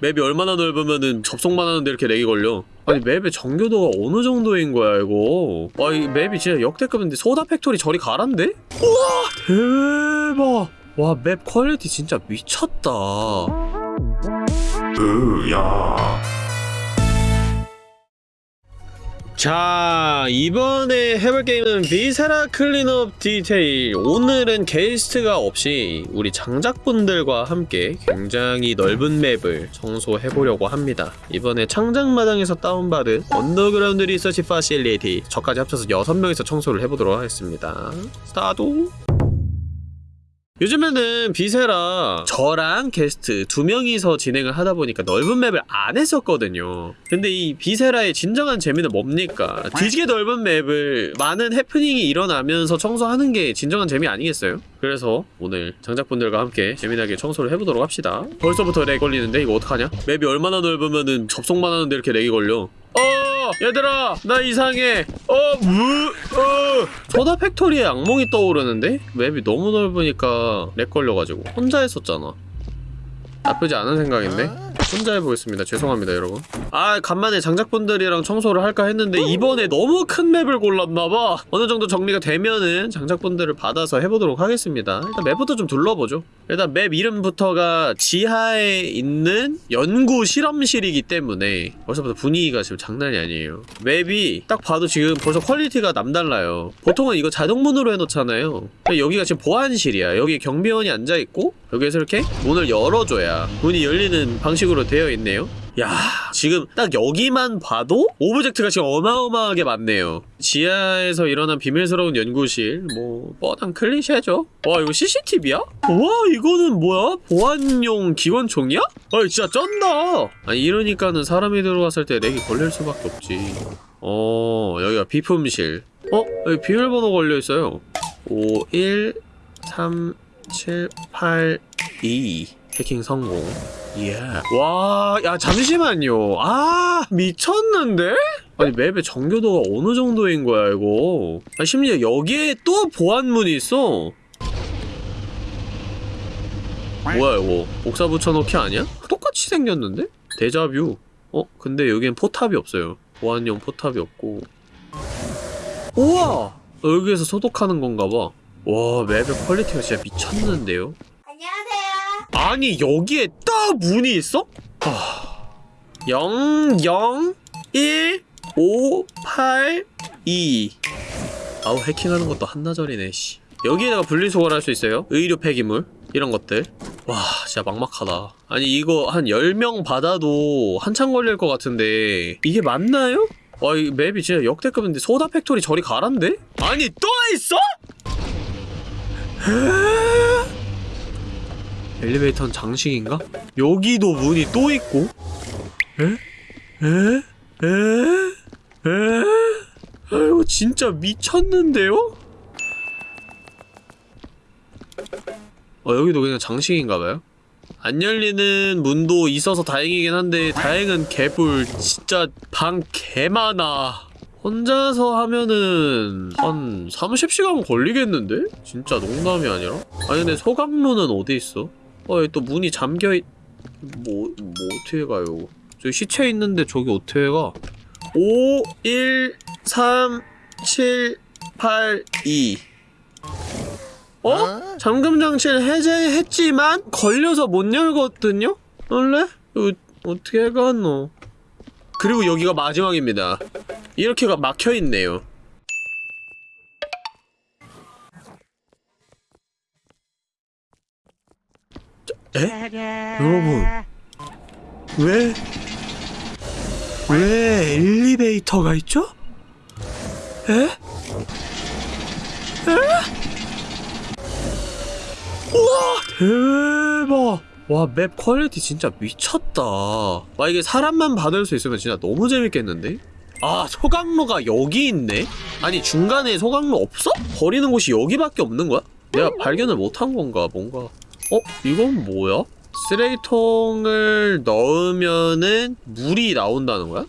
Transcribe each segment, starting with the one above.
map이 얼마나 넓으면은 접속만 하는데 이렇게 lag이 걸려? 아니 map의 정교도가 어느 정도인 거야 이거? 와 이 map이 진짜 역대급인데 Soda Factory 저리 가란데? 우와! 대박! 와 map quality 진짜 미쳤다. 으야 자 이번에 해볼 게임은 Viscera Cleanup Detail. 오늘은 게스트가 없이 우리 장작분들과 함께 굉장히 넓은 map을 청소해보려고 합니다. 이번에 창작마당에서 다운받은 Underground Research Facility. 저까지 합쳐서 6명이서 청소를 해보도록 하겠습니다. 스타트 요즘에는 Viscera 저랑 게스트 두 명이서 진행을 하다 보니까 넓은 map을 안 했었거든요. 근데 이 Viscera의 진정한 재미는 뭡니까? 뒤지게 넓은 map을 많은 해프닝이 일어나면서 청소하는 게 진정한 재미 아니겠어요? 그래서 오늘 장작분들과 함께 재미나게 청소를 해보도록 합시다. 벌써부터 lag 걸리는데 이거 어떡하냐? map이 얼마나 넓으면은 접속만 하는데 이렇게 lag이 걸려. 어 얘들아 나 이상해. 어 무 어. Soda Factory에 악몽이 떠오르는데? map이 너무 넓으니까 lag 걸려가지고 혼자 했었잖아. 나쁘지 않은 생각인데 혼자 해보겠습니다. 죄송합니다 여러분. 아 간만에 장작분들이랑 청소를 할까 했는데 이번에 너무 큰 map을 골랐나봐. 어느정도 정리가 되면은 장작분들을 받아서 해보도록 하겠습니다. 일단 map부터 좀 둘러보죠. 일단 map 이름부터가 지하에 있는 연구 실험실이기 때문에 벌써부터 분위기가 지금 장난이 아니에요. map이 딱 봐도 지금 벌써 quality가 남달라요. 보통은 이거 자동문으로 해놓잖아요. 여기가 지금 보안실이야. 여기 경비원이 앉아있고 여기에서 이렇게 문을 열어줘야 문이 열리는 방식으로 되어 있네요 야 지금 딱 여기만 봐도 object가 지금 어마어마하게 많네요 지하에서 일어난 비밀스러운 연구실 뭐 뻔한 클리셰죠 와 이거 CCTV야? 와 이거는 뭐야? 보안용 기관총이야? 아 진짜 쩐다 아니 이러니까는 사람이 들어왔을 때 lag이 걸릴 수밖에 없지 어 여기가 비품실 어? 여기 비밀번호 걸려있어요 5 1 3 7 8 2 해킹 성공 예. 와, 야, 잠시만요. 아, 미쳤는데? 아니, 맵의 정교도가 어느 정도인 거야, 이거. 아, 심지어 여기에 또 보안문이 있어. 뭐야, 이거. 복사 붙여넣기 아니야? 똑같이 생겼는데? 데자뷰. 어? 근데 여기엔 포탑이 없어요. 보안용 포탑이 없고. 우와! 여기에서 소독하는 건가 봐. 와, map의 quality가 진짜 미쳤는데요? 아니 여기에 딱 문이 있어? 하... 0 0 1 5 8 2 아우 해킹하는 것도 한나절이네 씨 여기에다가 분리수거를 할 수 있어요 의료 폐기물 이런 것들 와 진짜 막막하다 아니 이거 한 10명 받아도 한참 걸릴 것 같은데 이게 맞나요? 와 이 map이 진짜 역대급인데 Soda Factory 저리 가란데? 아니 또 있어? 에? 엘리베이터는 장식인가? 여기도 문이 또 있고? 에? 에? 에? 에? 아이고 진짜 미쳤는데요? 어 여기도 그냥 장식인가봐요? 안 열리는 문도 있어서 다행이긴 한데 다행은 개뿔 진짜 방 개많아 혼자서 하면은 한 30시간 걸리겠는데? 진짜 농담이 아니라? 아니 근데 소각문은 어디 있어? 어, 여기 또 문이 잠겨있... 뭐, 뭐 어떻게 가요? 저기 시체 있는데 저기 어떻게 가? 5, 1, 3, 7, 8, 2 어? 잠금 장치를 해제했지만 걸려서 못 열거든요? 원래? 이거 어떻게 가노? 그리고 여기가 마지막입니다. 이렇게가 막혀있네요. 에? 여러분 왜? 왜 엘리베이터가 있죠? 에? 에? 우와 대박 와 map quality 진짜 미쳤다 와 이게 사람만 받을 수 있으면 진짜 너무 재밌겠는데? 아 소각로가 여기 있네? 아니 중간에 소각로 없어? 버리는 곳이 여기밖에 없는 거야? 내가 발견을 못한 건가 뭔가 어? 이건 뭐야? 쓰레기통을 넣으면은 물이 나온다는 거야?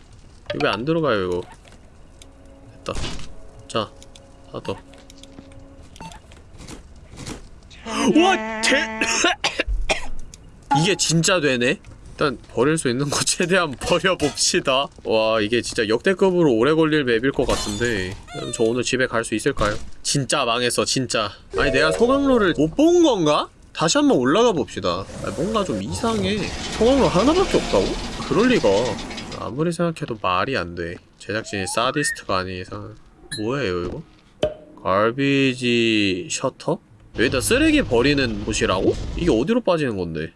이거 왜 안 들어가요 이거 됐다 자 닫아 와 대... 이게 진짜 되네? 일단 버릴 수 있는 거 최대한 버려봅시다 와 이게 진짜 역대급으로 오래 걸릴 맵일 것 같은데 그럼 저 오늘 집에 갈 수 있을까요? 진짜 망했어 진짜 아니 내가 소강로를 못 본 건가? 다시 한번 올라가 봅시다 아, 뭔가 좀 이상해 소강로 하나밖에 없다고? 그럴 리가 아무리 생각해도 말이 안돼 제작진이 사디스트가 아닌 이상 뭐예요 이거? 갈비지 셔터? 여기다 쓰레기 버리는 곳이라고? 이게 어디로 빠지는 건데?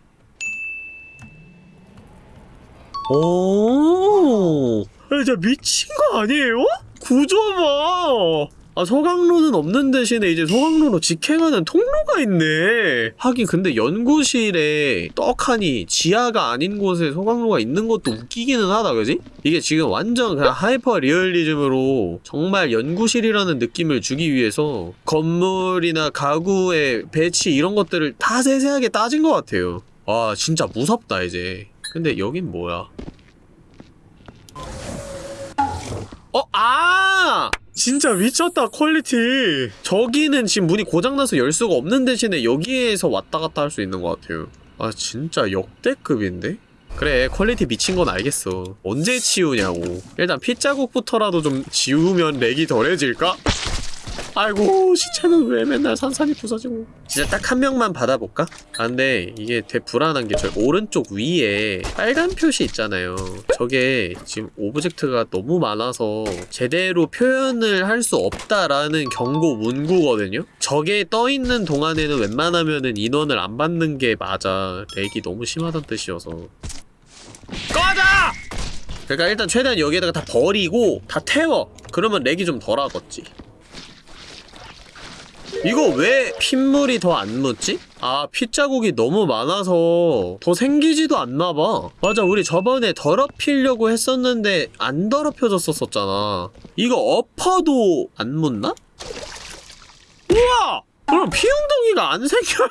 오, 진짜 미친 거 아니에요? 구조 봐. 아 소각로는 없는 대신에 이제 소각로로 직행하는 통로가 있네. 하긴 근데 연구실에 떡하니 지하가 아닌 곳에 소각로가 있는 것도 웃기기는 하다, 그지? 이게 지금 완전 그냥 하이퍼 리얼리즘으로 정말 연구실이라는 느낌을 주기 위해서 건물이나 가구의 배치 이런 것들을 다 세세하게 따진 것 같아요. 와 진짜 무섭다 이제. 근데 여긴 뭐야? 어, 아! 진짜 미쳤다, quality. 저기는 지금 문이 고장나서 열 수가 없는 대신에 여기에서 왔다 갔다 할 수 있는 것 같아요. 아, 진짜 역대급인데? 그래, quality 미친 건 알겠어. 언제 치우냐고. 일단 핏자국부터라도 좀 지우면 lag이 덜해질까? 아이고 시체는 왜 맨날 산산이 부서지고 진짜 딱 한 명만 받아볼까? 아 근데 이게 되게 불안한 게 저 오른쪽 위에 빨간 표시 있잖아요 저게 지금 object가 너무 많아서 제대로 표현을 할 수 없다라는 경고 문구거든요? 저게 떠있는 동안에는 웬만하면은 인원을 안 받는 게 맞아 lag이 너무 심하다는 뜻이어서 꺼져! 그러니까 일단 최대한 여기에다가 다 버리고 다 태워 그러면 lag이 좀 덜하겠지 이거 왜 핏물이 더 안 묻지? 아 핏자국이 너무 많아서 더 생기지도 않나봐 맞아 우리 저번에 더럽히려고 했었는데 안 더럽혀졌었잖아 이거 엎어도 안 묻나? 우와! 그럼 피웅덩이가 안 생겨요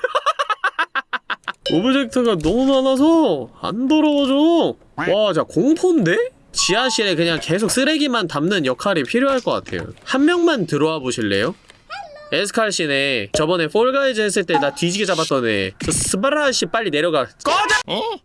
object가 너무 많아서 안 더러워져 와 진짜 공포인데? 지하실에 그냥 계속 쓰레기만 담는 역할이 필요할 것 같아요 한 명만 들어와 보실래요? 에스칼씨네. 저번에 Fall Guys 했을 때 나 뒤지게 잡았던 애저 스바라씨 빨리 내려가. 꺼져!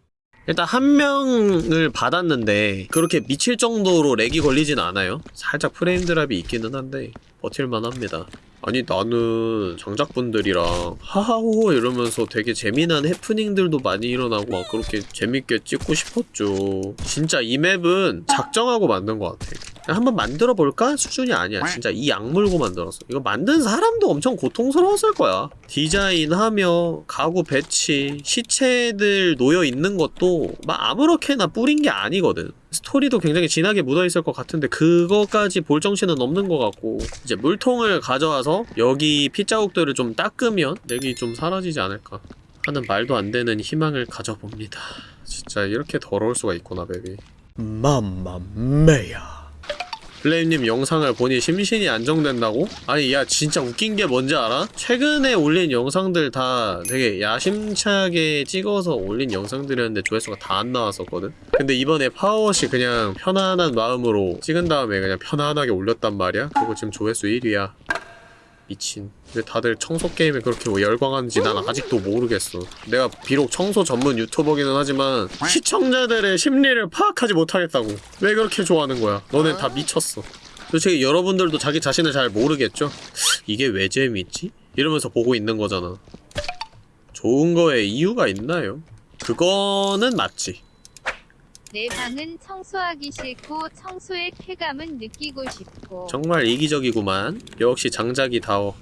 일단 한 명을 받았는데 그렇게 미칠 정도로 lag이 걸리진 않아요. 살짝 frame drop이 있기는 한데 버틸만 합니다 아니 나는 장작분들이랑 하하호호 이러면서 되게 재미난 해프닝들도 많이 일어나고 막 그렇게 재밌게 찍고 싶었죠. 진짜 이 맵은 작정하고 만든 것 같아. 한번 만들어볼까? 수준이 아니야. 진짜 이 악물고 만들었어 이거 만든 사람도 엄청 고통스러웠을 거야. 디자인하며 가구 배치 시체들 놓여있는 것도 막 아무렇게나 뿌린 게 아니거든 스토리도 굉장히 진하게 묻어있을 것 같은데 그거까지 볼 정신은 없는 것 같고 이제 물통을 가져와서 여기 핏자국들을 좀 닦으면 렉이 좀 사라지지 않을까 하는 말도 안 되는 희망을 가져봅니다. 진짜 이렇게 더러울 수가 있구나 맵이 맘마메야 플레임님 영상을 보니 심신이 안정된다고? 아니 야 진짜 웃긴 게 뭔지 알아? 최근에 올린 영상들 다 되게 야심차게 찍어서 올린 영상들이었는데 조회수가 다 안 나왔었거든? 근데 이번에 파워워시 그냥 편안한 마음으로 찍은 다음에 그냥 편안하게 올렸단 말이야? 그리고 지금 조회수 1위야 미친 왜 다들 청소 게임에 그렇게 뭐 열광하는지 난 아직도 모르겠어. 내가 비록 청소 전문 유튜버기는 하지만 시청자들의 심리를 파악하지 못하겠다고. 왜 그렇게 좋아하는 거야? 너넨 다 미쳤어. 솔직히 여러분들도 자기 자신을 잘 모르겠죠? 이게 왜 재밌지? 이러면서 보고 있는 거잖아. 좋은 거에 이유가 있나요? 그거는 맞지. 내 방은 청소하기 싫고 청소의 쾌감은 느끼고 싶고. 정말 이기적이구만. 역시 장작이 다워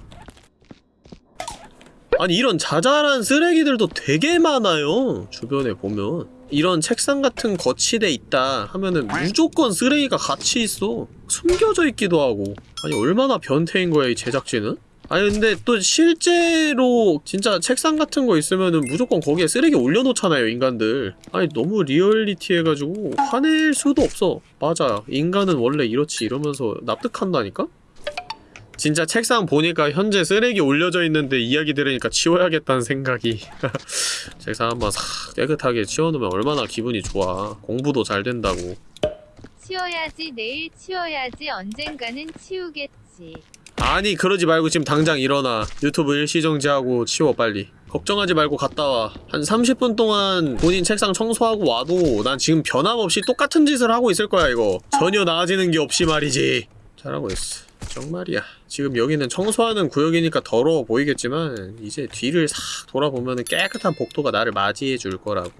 아니 이런 자잘한 쓰레기들도 되게 많아요 주변에 보면. 이런 책상 같은 거치대 있다 하면은 무조건 쓰레기가 같이 있어. 숨겨져 있기도 하고. 아니 얼마나 변태인 거야 이 제작진은? 아니 근데 또 실제로 진짜 책상 같은 거 있으면은 무조건 거기에 쓰레기 올려놓잖아요 인간들. 아니 너무 리얼리티 해가지고 화낼 수도 없어. 맞아. 인간은 원래 이렇지 이러면서 납득한다니까? 진짜 책상 보니까 현재 쓰레기 올려져 있는데 이야기 들으니까 치워야겠다는 생각이 책상 한번 싹 깨끗하게 치워놓으면 얼마나 기분이 좋아 공부도 잘 된다고 치워야지 내일 치워야지 언젠가는 치우겠지 아니 그러지 말고 지금 당장 일어나 유튜브 일시정지하고 치워 빨리 걱정하지 말고 갔다 와. 한 30분 동안 본인 책상 청소하고 와도 난 지금 변함없이 똑같은 짓을 하고 있을 거야, 이거. 전혀 나아지는 게 없이 말이지. 잘하고 있어. 정말이야. 지금 여기는 청소하는 구역이니까 더러워 보이겠지만 이제 뒤를 싹 돌아보면 깨끗한 복도가 나를 맞이해 줄 거라고.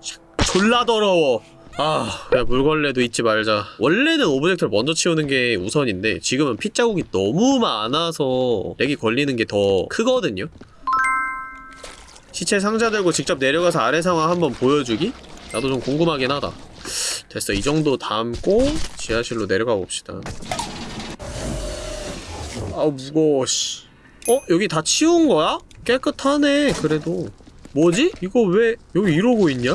샥, 졸라 더러워. 아, 야 물걸레도 잊지 말자. 원래는 object를 먼저 치우는 게 우선인데 지금은 핏자국이 너무 많아서 lag이 걸리는 게 더 크거든요. 시체 상자 들고 직접 내려가서 아래 상황 한번 보여주기? 나도 좀 궁금하긴 하다. 됐어, 이 정도 담고 지하실로 내려가 봅시다. 아우 무거워 씨. 어? 여기 다 치운 거야? 깨끗하네 그래도 뭐지? 이거 왜 여기 이러고 있냐?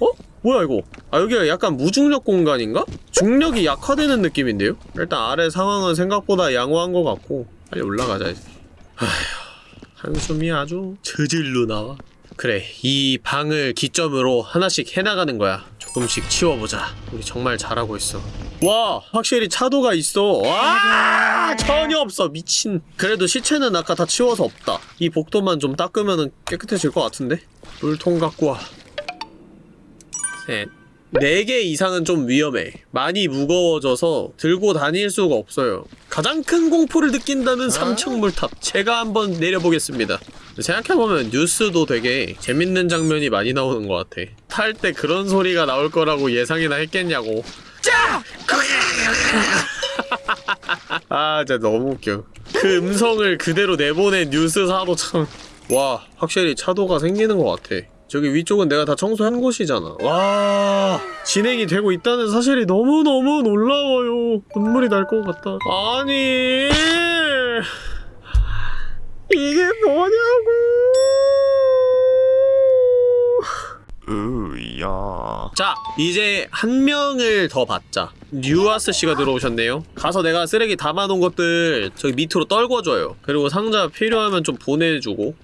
어? 뭐야 이거 아 여기가 약간 무중력 공간인가? 중력이 약화되는 느낌인데요? 일단 아래 상황은 생각보다 양호한 것 같고 빨리 올라가자 이제 아휴 한숨이 아주 저질로 나와 그래 이 방을 기점으로 하나씩 해나가는 거야 조금씩 치워보자. 우리 정말 잘하고 있어. 와 확실히 차도가 있어. 와 전혀 없어. 미친. 그래도 시체는 아까 다 치워서 없다. 이 복도만 좀 닦으면 깨끗해질 것 같은데? 물통 갖고 와. 셋. 4개 이상은 좀 위험해. 많이 무거워져서 들고 다닐 수가 없어요. 가장 큰 공포를 느낀다는 3층 물탑. 제가 한번 내려보겠습니다. 생각해보면 뉴스도 되게 재밌는 장면이 많이 나오는 것 같아. 탈 때 그런 소리가 나올 거라고 예상이나 했겠냐고. 짜! 아, 진짜 너무 웃겨. 그 음성을 그대로 내보낸 뉴스사도 참. 와, 확실히 차도가 생기는 것 같아. 저기 위쪽은 내가 다 청소한 곳이잖아. 와, 진행이 되고 있다는 사실이 너무너무 놀라워요. 눈물이 날 것 같다. 아니, 이게 뭐냐고. 으야. 자, 이제 한 명을 더 받자. 뉴아스 씨가 들어오셨네요. 가서 내가 쓰레기 담아놓은 것들 저기 밑으로 떨궈줘요. 그리고 상자 필요하면 좀 보내주고.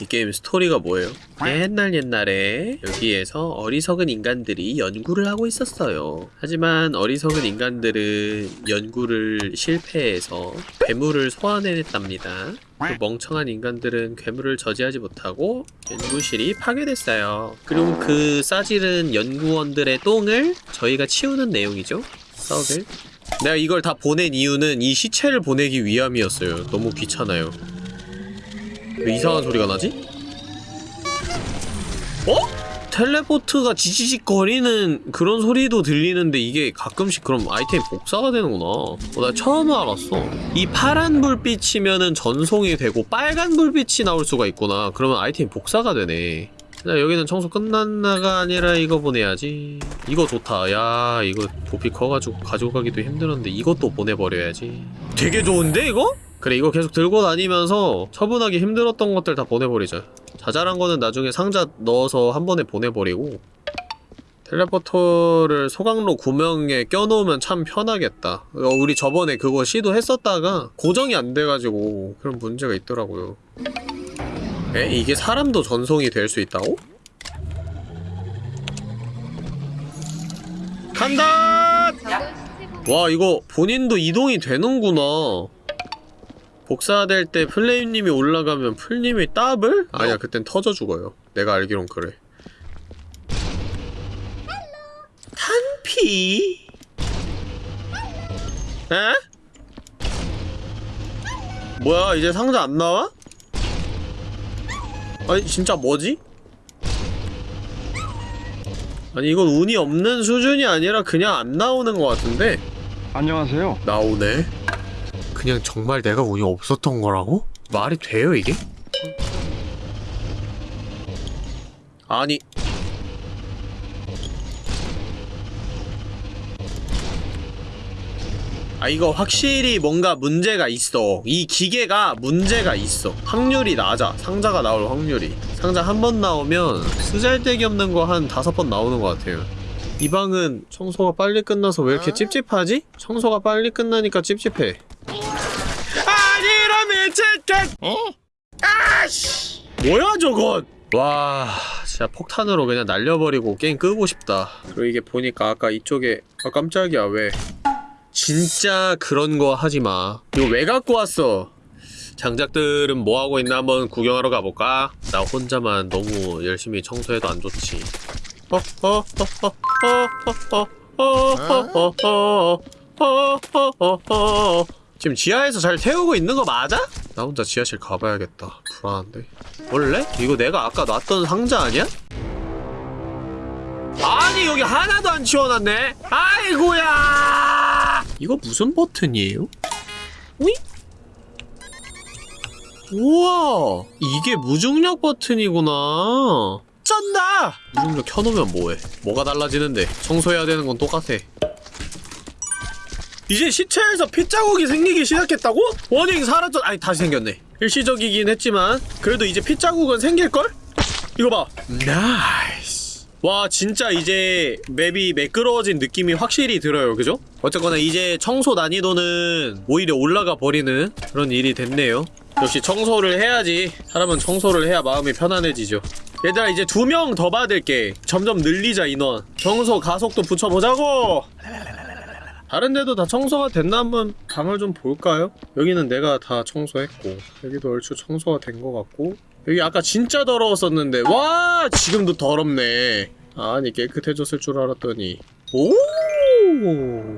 이 게임 스토리가 뭐예요? 옛날 옛날에 여기에서 어리석은 인간들이 연구를 하고 있었어요. 하지만 어리석은 인간들은 연구를 실패해서 괴물을 소환해냈답니다. 그 멍청한 인간들은 괴물을 저지하지 못하고 연구실이 파괴됐어요. 그리고 그 싸지른 연구원들의 똥을 저희가 치우는 내용이죠. 썩을. 내가 이걸 다 보낸 이유는 이 시체를 보내기 위함이었어요. 너무 귀찮아요. 왜 이상한 소리가 나지? 어? 텔레포트가 지지직 거리는 그런 소리도 들리는데 이게 가끔씩 그럼 아이템 복사가 되는구나. 어, 나 처음 알았어. 이 파란 불빛이면은 전송이 되고 빨간 불빛이 나올 수가 있구나. 그러면 아이템 복사가 되네. 자 여기는 청소 끝났나가 아니라 이거 보내야지. 이거 좋다. 야 이거 부피 커가지고 가지고 가기도 힘들었는데 이것도 보내버려야지. 되게 좋은데 이거? 그래 이거 계속 들고 다니면서 처분하기 힘들었던 것들 다 보내버리자 자잘한 거는 나중에 상자 넣어서 한 번에 보내버리고 텔레포터를 소각로 구멍에 껴놓으면 참 편하겠다 어, 우리 저번에 그거 시도했었다가 고정이 안 돼가지고 그런 문제가 있더라고요 에? 이게 사람도 전송이 될 수 있다고? 간다! 보면 와 이거 본인도 이동이 되는구나 복사될 때 플레임님이 올라가면 풀님이 더블? 아니야 그땐 터져 죽어요 내가 알기론 그래 탄피 에? 뭐야 이제 상자 안 나와? 아니 진짜 뭐지? 아니 이건 운이 없는 수준이 아니라 그냥 안 나오는 것 같은데 안녕하세요. 나오네. 그냥 정말 내가 운이 없었던 거라고? 말이 돼요, 이게? 아니. 아, 이거 확실히 뭔가 문제가 있어. 이 기계가 문제가 있어. 확률이 낮아. 상자가 나올 확률이. 상자 한 번 나오면 쓰잘데기 없는 거 한 다섯 번 나오는 것 같아요. 이 방은 청소가 빨리 끝나서 왜 이렇게 찝찝하지? 청소가 빨리 끝나니까 찝찝해. 미치겠! 어? 아씨! 뭐야 저건? 와, 진짜 폭탄으로 그냥 날려버리고 게임 끄고 싶다. 그리고 이게 보니까 아까 이쪽에 아 깜짝이야 왜? 진짜 그런 거 하지 마. 이거 왜 갖고 왔어? 장작들은 뭐 하고 있나 한번 구경하러 가볼까? 나 혼자만 너무 열심히 청소해도 안 좋지. 어, 어, 어, 어, 어, 어, 어, 어, 어, 어, 어, 어, 어. 지금 지하에서 잘 태우고 있는 거 맞아? 나 혼자 지하실 가봐야겠다. 불안한데. 원래? 이거 내가 아까 놨던 상자 아니야? 아니 여기 하나도 안 치워놨네. 아이고야. 이거 무슨 버튼이에요? 오이? 우와 이게 무중력 버튼이구나 쩐다 무중력 켜놓으면 뭐해 뭐가 달라지는데 청소해야 되는 건 똑같아 이제 시체에서 핏자국이 생기기 시작했다고? 워닝 사라졌 아니 다시 생겼네. 일시적이긴 했지만 그래도 이제 핏자국은 생길걸? 이거 봐. nice. 와 진짜 이제 map이 매끄러워진 느낌이 확실히 들어요. 그죠? 어쨌거나 이제 청소 난이도는 오히려 올라가 버리는 그런 일이 됐네요. 역시 청소를 해야지. 사람은 청소를 해야 마음이 편안해지죠. 얘들아 이제 두 명 더 받을게. 점점 늘리자 인원. 청소 가속도 붙여보자고 다른 데도 다 청소가 됐나 한번 방을 좀 볼까요? 여기는 내가 다 청소했고 여기도 얼추 청소가 된 것 같고. 여기 아까 진짜 더러웠었는데. 와 지금도 더럽네. 아니 깨끗해졌을 줄 알았더니. 오!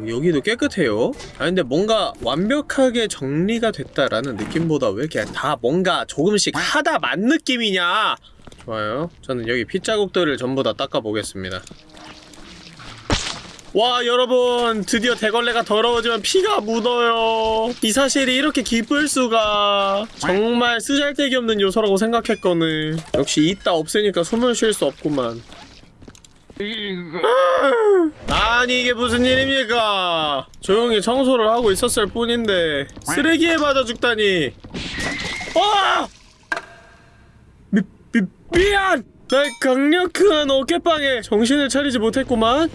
여기도 깨끗해요. 아 근데 뭔가 완벽하게 정리가 됐다라는 느낌보다 왜 이렇게 다 뭔가 조금씩 하다 만 느낌이냐? 좋아요. 저는 여기 핏자국들을 전부 다 닦아보겠습니다 와 여러분 드디어 대걸레가 더러워지면 피가 묻어요. 이 사실이 이렇게 기쁠 수가. 정말 쓰잘데기 없는 요소라고 생각했거늘. 역시 있다 없으니까 숨을 쉴 수 없구만. 아니 이게 무슨 일입니까? 조용히 청소를 하고 있었을 뿐인데 쓰레기에 맞아 죽다니. 와! 미, 미, 미안! 날 강력한 어깨빵에 정신을 차리지 못했구만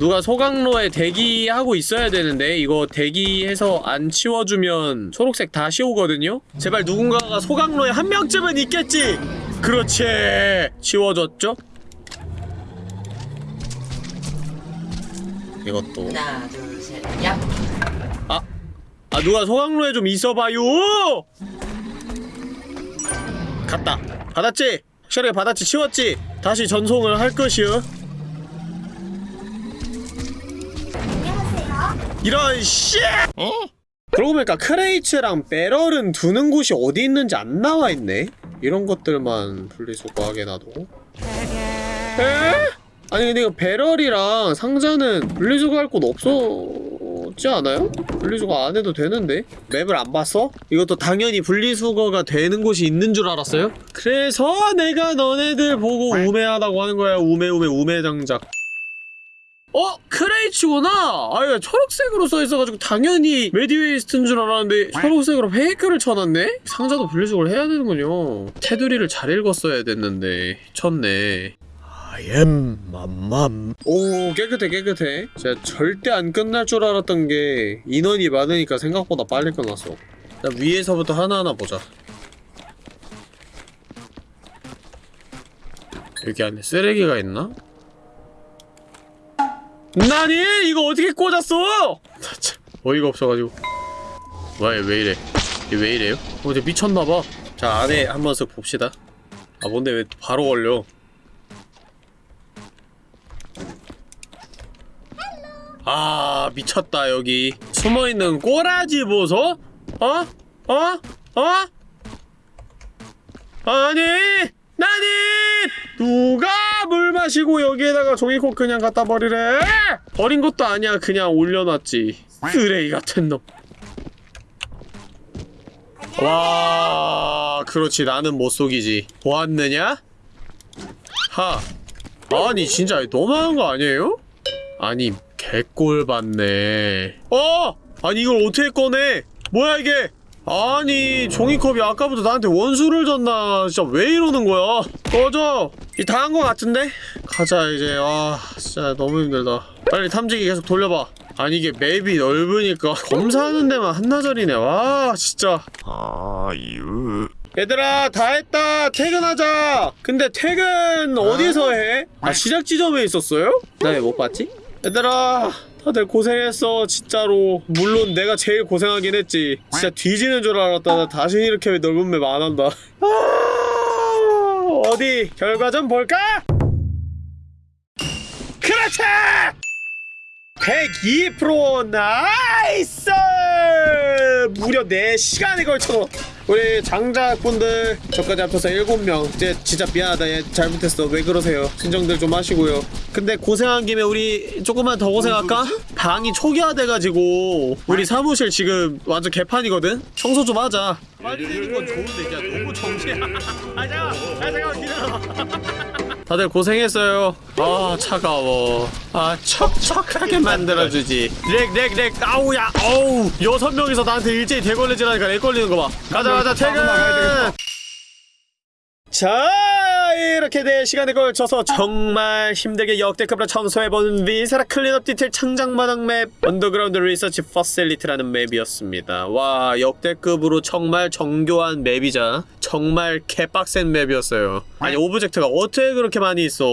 누가 소각로에 대기하고 있어야 되는데 이거 대기해서 안 치워주면 초록색 다시 오거든요? 제발 누군가가 소각로에 한 명쯤은 있겠지! 그렇지! 치워졌죠? 이것도 하나, 둘, 셋, 야. 아! 아 누가 소각로에 좀 있어봐요! 갔다 받았지? 확실하게 받았지 치웠지? 다시 전송을 할 것이요 이런 씨! 그러고 보니까 크레이츠랑 배럴은 두는 곳이 어디 있는지 안 나와 있네. 이런 것들만 분리수거하게 놔도. 에? 아니 근데 이거 배럴이랑 상자는 분리수거할 곳 없었지 않아요? 분리수거 안 해도 되는데? map을 안 봤어? 이것도 당연히 분리수거가 되는 곳이 있는 줄 알았어요? 그래서 내가 너네들 보고 우매하다고 하는 거야 우매 우매 우매장작 어? crates구나! 아, 이거 초록색으로 써있어가지고 당연히 medi waste인 줄 알았는데 초록색으로 fake를 쳐놨네? 상자도 분리수거를 해야 되는군요. 테두리를 잘 읽었어야 됐는데 쳤네. I am 맘맘. 오, 깨끗해, 깨끗해. 제가 절대 안 끝날 줄 알았던 게 인원이 많으니까 생각보다 빨리 끝났어. 자, 위에서부터 하나하나 보자. 여기 안에 쓰레기가 있나? 나니? 이거 어떻게 꽂았어? 어이가 없어가지고 왜, 왜 이래 얘왜 이래요? 어, 쟤 미쳤나봐 자 안에 한번 쓱 봅시다 아 뭔데 왜 바로 걸려 아 미쳤다 여기 숨어있는 꼬라지 보소? 어? 어? 어? 아니! 마시고 여기에다가 종이컵 그냥 갖다 버리래? 버린 것도 아니야. 그냥 올려놨지. 쓰레기 같은 놈. 와, 그렇지. 나는 못 속이지. 보았느냐? 하. 아니 진짜 너무한 거 아니에요? 아니 개꼴 받네. 어! 아니 이걸 어떻게 꺼내? 뭐야 이게 아니 종이컵이 아까부터 나한테 원수를 줬나. 진짜 왜 이러는 거야? 꺼져. 이다한거 같은데? 가자 이제. 와 진짜 너무 힘들다. 빨리 탐지기 계속 돌려봐. 아니 이게 맵이 넓으니까 검사하는 데만 한나절이네. 와 진짜. 아유. 얘들아 다 했다. 퇴근하자. 근데 퇴근 어디서 해? 아 시작 지점에 있었어요? 나 왜 못 봤지? 얘들아 다들 고생했어 진짜로. 물론 내가 제일 고생하긴 했지. 진짜 뒤지는 줄 알았다. 나 다시 이렇게 넓은 맵 안 한다. 아, 어디? 결과 좀 볼까? 그렇지! 102% nice! 무려 4시간에 걸쳐 우리 장작분들 저까지 합쳐서 7명. 이제 진짜 미안하다. 얘 잘못했어. 왜 그러세요? 진정들 좀 하시고요. 근데 고생한 김에 우리 조금만 더 고생할까? 방이 초기화돼가지고 우리 사무실 지금 완전 개판이거든? 청소 좀 하자. 빨리 되는 건 좋은데 야 너무 정신아 아 잠깐만 아 잠깐만 기다려 다들 고생했어요. 아 차가워. 아 척척하게 만들어주지. lag lag lag 아우야 어우 여섯 명이서 나한테 일제히 대걸레질하니까 lag 걸리는 거 봐. 가자 가자 퇴근. 자 이렇게 네 시간에 걸쳐서 정말 힘들게 역대급으로 청소해본 Viscera Cleanup Detail 창작마당 map Underground Research Facility라는 map이었습니다. 와 역대급으로 정말 정교한 map이자 정말 개빡센 map이었어요. 아니 object가 어떻게 그렇게 많이 있어?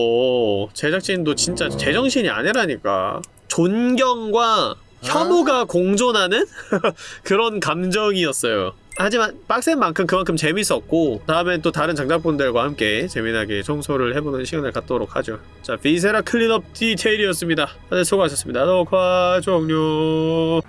제작진도 진짜 제정신이 아니라니까. 존경과 혐오가 공존하는 그런 감정이었어요. 하지만 빡센 만큼 그만큼 재밌었고 다음엔 또 다른 장작분들과 함께 재미나게 청소를 해보는 시간을 갖도록 하죠. 자, Viscera Cleanup Detail이었습니다. 다들 수고하셨습니다. 녹화 종료.